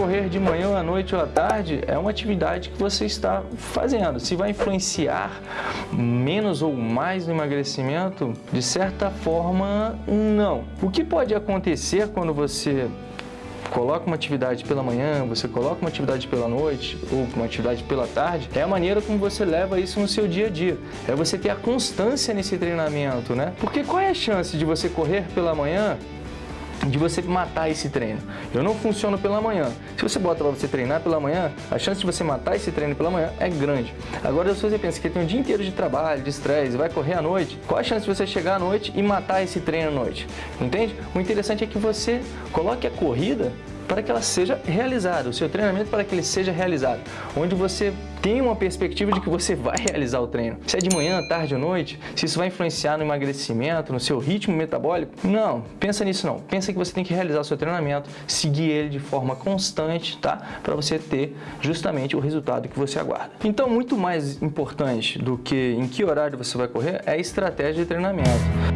correr de manhã à noite ou à tarde é uma atividade que você está fazendo. Se vai influenciar menos ou mais no emagrecimento, de certa forma, não. O que pode acontecer quando você coloca uma atividade pela manhã, você coloca uma atividade pela noite ou uma atividade pela tarde, é a maneira como você leva isso no seu dia a dia. É você ter a constância nesse treinamento, né? Porque qual é a chance de você correr pela manhã de você matar esse treino. Eu não funciono pela manhã. Se você bota para você treinar pela manhã, a chance de você matar esse treino pela manhã é grande. Agora, se você pensa que tem um dia inteiro de trabalho, de estresse, vai correr à noite, qual a chance de você chegar à noite e matar esse treino à noite? Entende? O interessante é que você coloque a corrida para que ela seja realizada, o seu treinamento para que ele seja realizado, onde você tem uma perspectiva de que você vai realizar o treino. Se é de manhã, tarde ou noite, se isso vai influenciar no emagrecimento, no seu ritmo metabólico, não, pensa nisso não. Pensa que você tem que realizar o seu treinamento, seguir ele de forma constante, tá? Para você ter justamente o resultado que você aguarda. Então, muito mais importante do que em que horário você vai correr é a estratégia de treinamento.